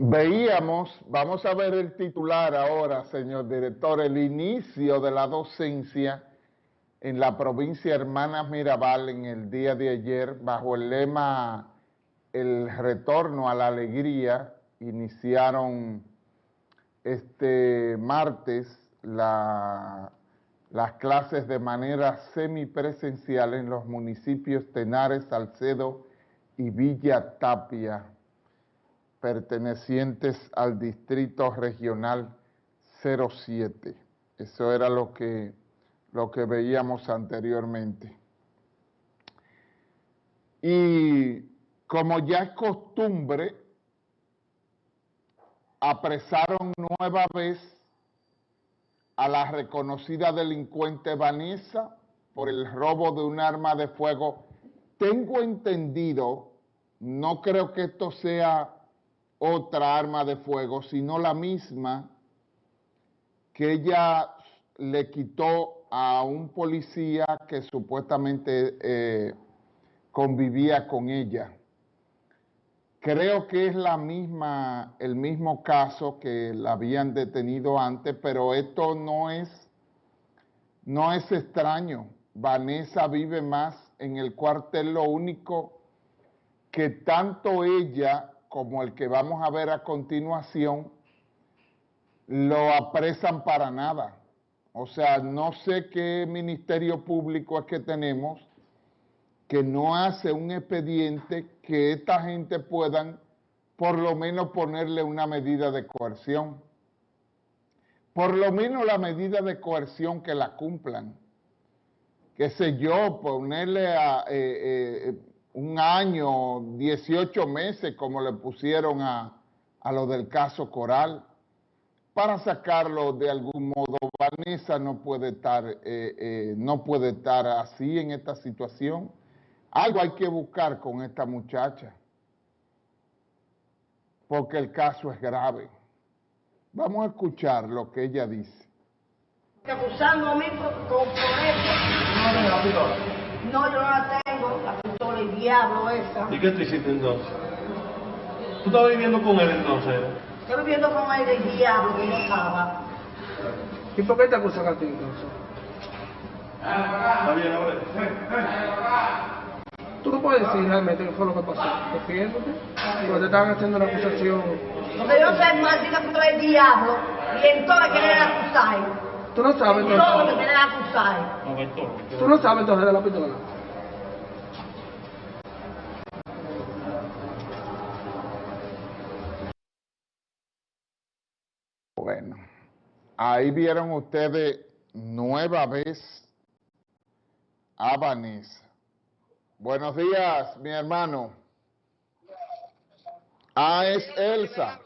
Veíamos, vamos a ver el titular ahora, señor director, el inicio de la docencia en la provincia Hermanas Mirabal en el día de ayer bajo el lema El retorno a la alegría. Iniciaron este martes las clases de manera semipresencial en los municipios Tenares, Salcedo y Villa Tapia pertenecientes al Distrito Regional 07. Eso era lo que, lo que veíamos anteriormente. Y como ya es costumbre, apresaron nueva vez a la reconocida delincuente Vanessa por el robo de un arma de fuego. Tengo entendido, no creo que esto sea otra arma de fuego, sino la misma que ella le quitó a un policía que supuestamente eh, convivía con ella. Creo que es la misma, el mismo caso que la habían detenido antes, pero esto no es, no es extraño. Vanessa vive más en el cuartel, lo único que tanto ella como el que vamos a ver a continuación, lo apresan para nada. O sea, no sé qué ministerio público es que tenemos que no hace un expediente que esta gente puedan por lo menos ponerle una medida de coerción. Por lo menos la medida de coerción que la cumplan. Qué sé yo, ponerle a, eh, eh, un año, 18 meses, como le pusieron a, lo del caso Coral, para sacarlo de algún modo. Vanessa no puede estar, eh, eh, no puede estar así en esta situación. Algo hay que buscar con esta muchacha, porque el caso es grave. Vamos a escuchar lo que ella dice. Acusando a mí por, No, yo no la tengo, la diablo esa. ¿Y qué te hiciste entonces? ¿Tú estabas viviendo con él entonces? Estoy viviendo con él el diablo que yo estaba. ¿Y por qué te acusan a ti entonces? Está bien, ahora. ¿Tú no puedes decir realmente qué fue lo que pasó? Defiéndote. Porque te estaban haciendo una acusación. Porque yo sé maldita puta el diablo y entonces quieren acusar. Tú no sabes entonces. Todo lo que quieren acusar. Tú no sabes entonces de la pistola. Ahí vieron ustedes nueva vez a Vanessa. Buenos días, mi hermano. Ah, es Elsa.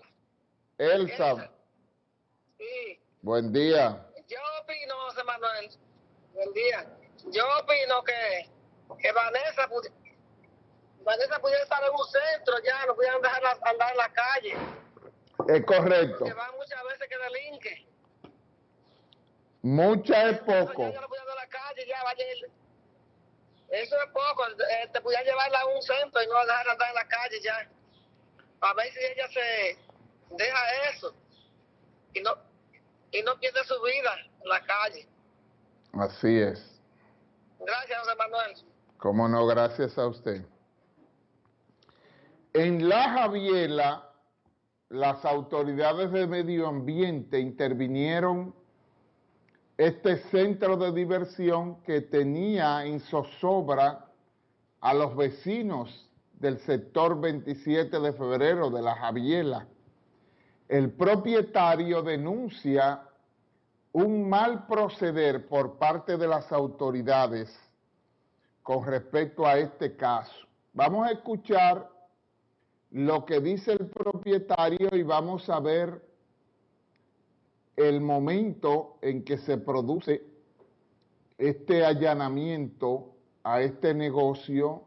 Elsa. Sí. Buen día. Yo opino, José Manuel, buen día. Yo opino que, que Vanessa, Vanessa pudiera estar en un centro ya, no pudieran dejar andar en la calle. Es correcto. Van Mucha es poco. La calle, ya Eso es poco. Eh, te pudieran llevarla a un centro y no dejar andar en la calle ya. A ver si ella se deja eso. Y no, y no pierde su vida en la calle. Así es. Gracias, José Manuel. Cómo no, gracias a usted. En La Javiela, las autoridades de medio ambiente intervinieron este centro de diversión que tenía en zozobra a los vecinos del sector 27 de febrero de La Javiela. El propietario denuncia un mal proceder por parte de las autoridades con respecto a este caso. Vamos a escuchar lo que dice el propietario y vamos a ver el momento en que se produce este allanamiento a este negocio